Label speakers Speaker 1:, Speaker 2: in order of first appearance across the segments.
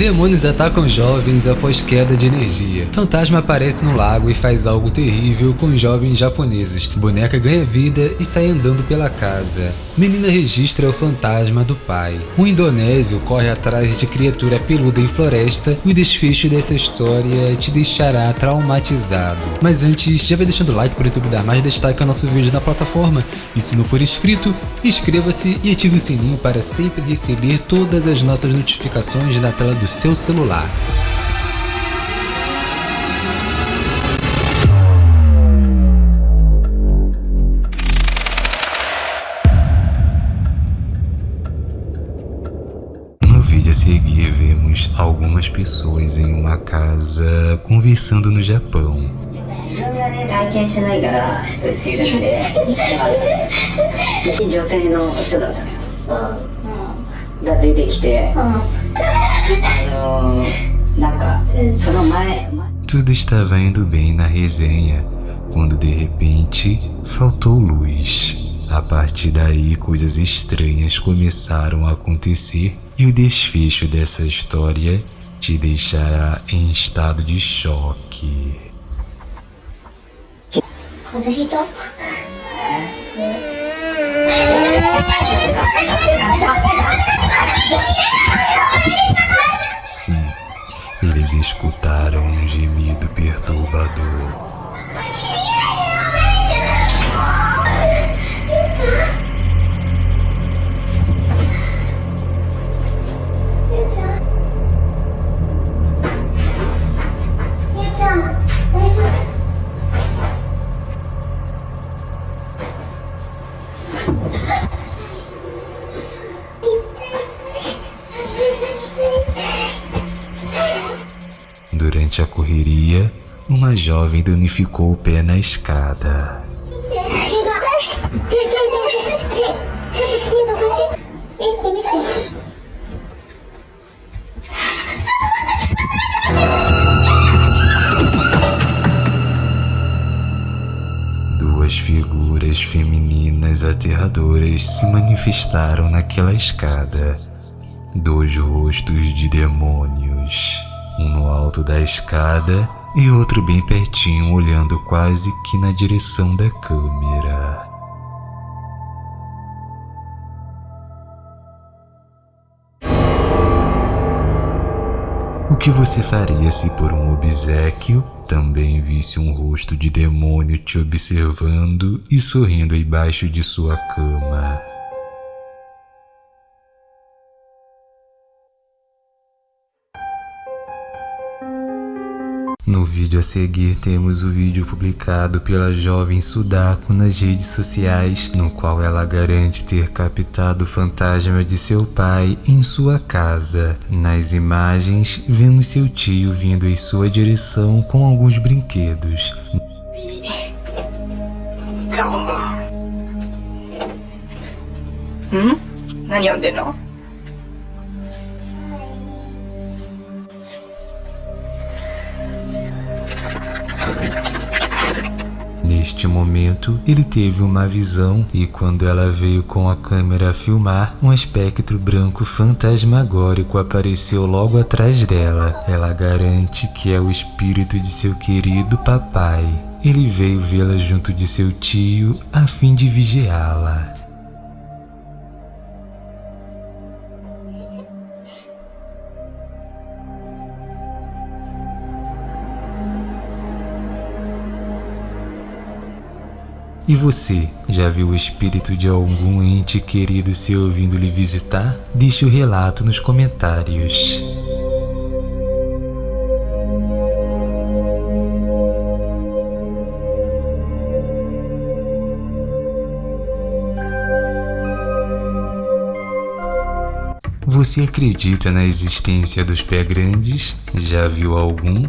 Speaker 1: Demônios atacam jovens após queda de energia. Fantasma aparece no lago e faz algo terrível com jovens japoneses. Boneca ganha vida e sai andando pela casa. Menina registra o fantasma do pai. Um indonésio corre atrás de criatura peluda em floresta e o desfecho dessa história te deixará traumatizado. Mas antes, já vai deixando o like para o YouTube dar mais destaque ao nosso vídeo na plataforma. E se não for inscrito, inscreva-se e ative o sininho para sempre receber todas as nossas notificações na tela do seu celular. No vídeo a seguir vemos algumas pessoas em uma casa conversando no Japão. Tudo estava indo bem na resenha, quando de repente faltou luz. A partir daí, coisas estranhas começaram a acontecer e o desfecho dessa história te deixará em estado de choque. Eles escutaram um gemido perturbador. Durante a correria, uma jovem danificou o pé na escada. Duas figuras femininas aterradoras se manifestaram naquela escada. Dois rostos de demônios um no alto da escada e outro bem pertinho, olhando quase que na direção da câmera. O que você faria se por um obsequio também visse um rosto de demônio te observando e sorrindo embaixo de sua cama? No vídeo a seguir temos o vídeo publicado pela jovem Sudako nas redes sociais, no qual ela garante ter captado o fantasma de seu pai em sua casa. Nas imagens, vemos seu tio vindo em sua direção com alguns brinquedos.
Speaker 2: 何読んでんの
Speaker 1: Neste momento, ele teve uma visão e quando ela veio com a câmera a filmar, um espectro branco fantasmagórico apareceu logo atrás dela. Ela garante que é o espírito de seu querido papai. Ele veio vê-la junto de seu tio a fim de vigiá-la. E você, já viu o espírito de algum ente querido seu vindo lhe visitar? Deixe o relato nos comentários. Você acredita na existência dos pé grandes? Já viu algum?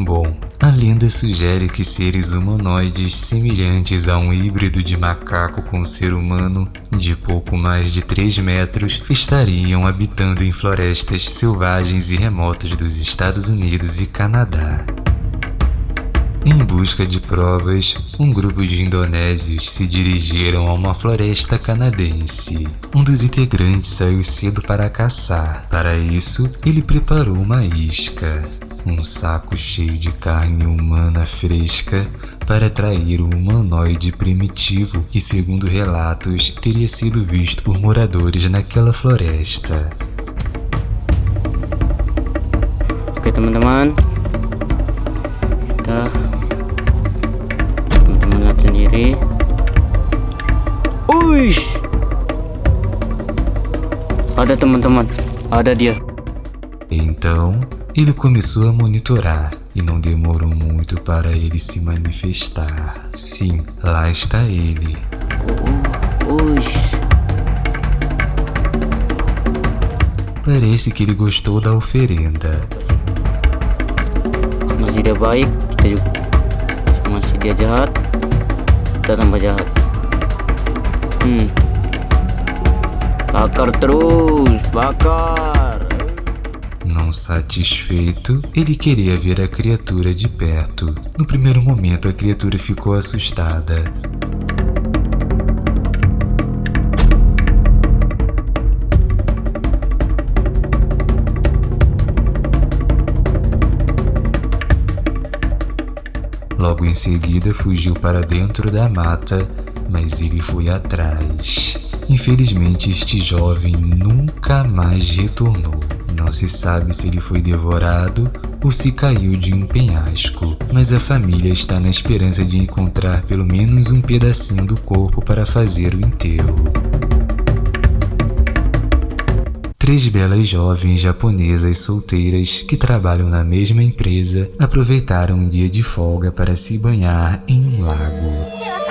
Speaker 1: Bom, a lenda sugere que seres humanoides semelhantes a um híbrido de macaco com ser humano de pouco mais de 3 metros estariam habitando em florestas selvagens e remotas dos Estados Unidos e Canadá. Em busca de provas, um grupo de indonésios se dirigiram a uma floresta canadense. Um dos integrantes saiu cedo para caçar. Para isso, ele preparou uma isca, um saco cheio de carne humana fresca para atrair o humanoide primitivo que, segundo relatos, teria sido visto por moradores naquela floresta.
Speaker 3: Oke teman-teman. Kita Teman-teman lihat sendiri. Uish! Ada teman-teman. Ada dia
Speaker 1: ele começou a monitorar e não demorou muito para ele se manifestar. Sim, lá está ele.
Speaker 3: Uish
Speaker 1: Parece que ele gostou da oferenda.
Speaker 3: Baik jahat jahat Hmm Bakar terus Bakar
Speaker 1: Não satisfeito, ele queria ver a criatura de perto. No primeiro momento, a criatura ficou assustada. Logo em seguida, fugiu para dentro da mata, mas ele foi atrás. Infelizmente, este jovem nunca mais retornou. Não se sabe se ele foi devorado ou se caiu de um penhasco, mas a família está na esperança de encontrar pelo menos um pedacinho do corpo para fazer o enterro. Três belas jovens japonesas solteiras que trabalham na mesma empresa aproveitaram um dia de folga para se banhar em um lago.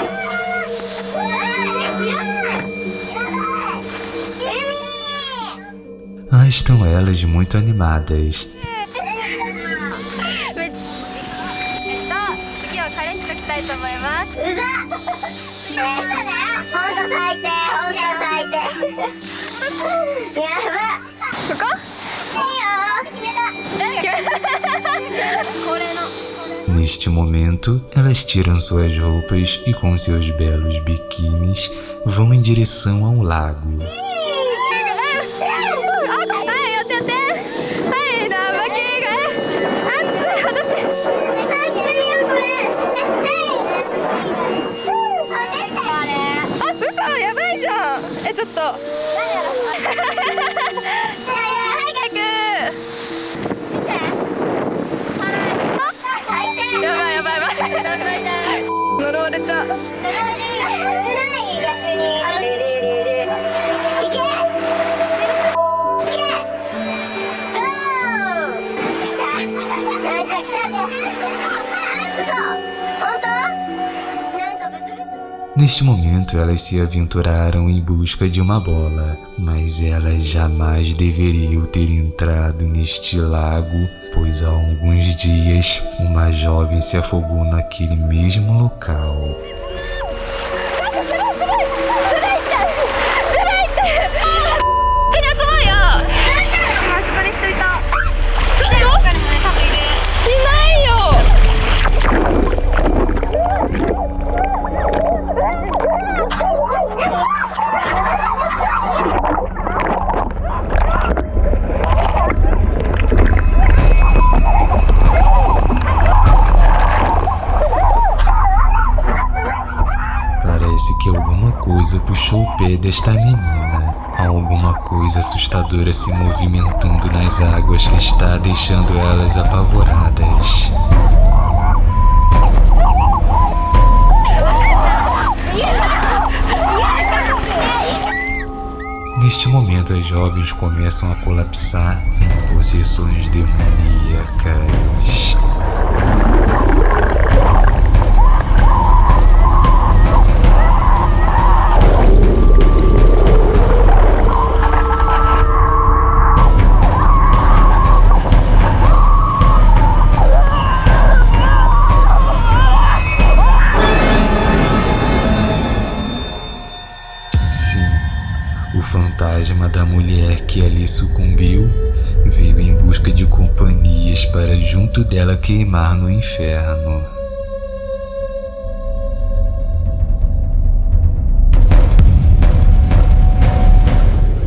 Speaker 1: Ah, estão elas muito animadas. Neste momento, elas tiram suas roupas e com seus belos biquínis vão em direção ao lago. Neste momento, elas se aventuraram em busca de uma bola, mas elas jamais deveriam ter entrado neste lago, pois há alguns dias uma jovem se afogou naquele mesmo local. Pé desta menina. Há alguma coisa assustadora se movimentando nas águas que está deixando elas apavoradas. Neste momento, as jovens começam a colapsar em possessões demoníacas. que ali sucumbiu, veio em busca de companhias para junto dela queimar no inferno.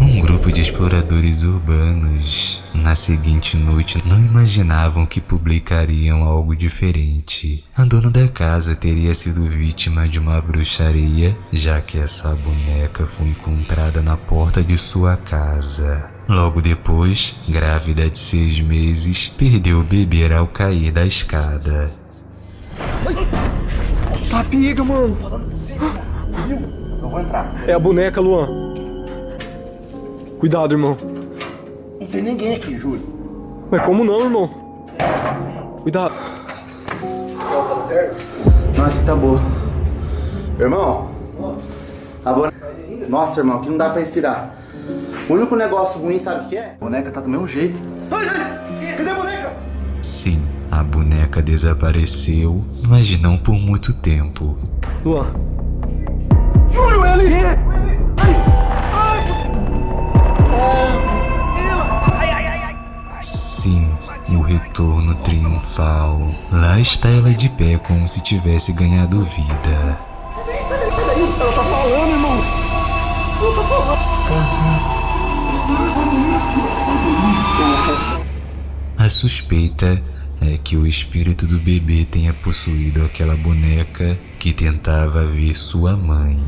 Speaker 1: Um grupo de exploradores urbanos na seguinte noite, não imaginavam que publicariam algo diferente. A dona da casa teria sido vítima de uma bruxaria, já que essa boneca foi encontrada na porta de sua casa. Logo depois, grávida de seis meses, perdeu o bebê ao cair da escada.
Speaker 4: Sapiga, mano.
Speaker 5: Eu vou entrar.
Speaker 4: É a boneca, Luan. Cuidado, irmão.
Speaker 5: Não tem ninguém aqui, juro.
Speaker 4: Mas como não, irmão? Cuidado.
Speaker 5: Nossa, que tá boa. Irmão, a boneca. Nossa, irmão, aqui não dá pra respirar. O único negócio ruim, sabe o que é? A boneca tá do mesmo jeito.
Speaker 4: Cadê a boneca?
Speaker 1: Sim, a boneca desapareceu, mas não por muito tempo.
Speaker 4: Luan. Júlio, ele é!
Speaker 1: Sim, o retorno triunfal. Lá está ela de pé como se tivesse ganhado vida. A suspeita é que o espírito do bebê tenha possuído aquela boneca que tentava ver sua mãe.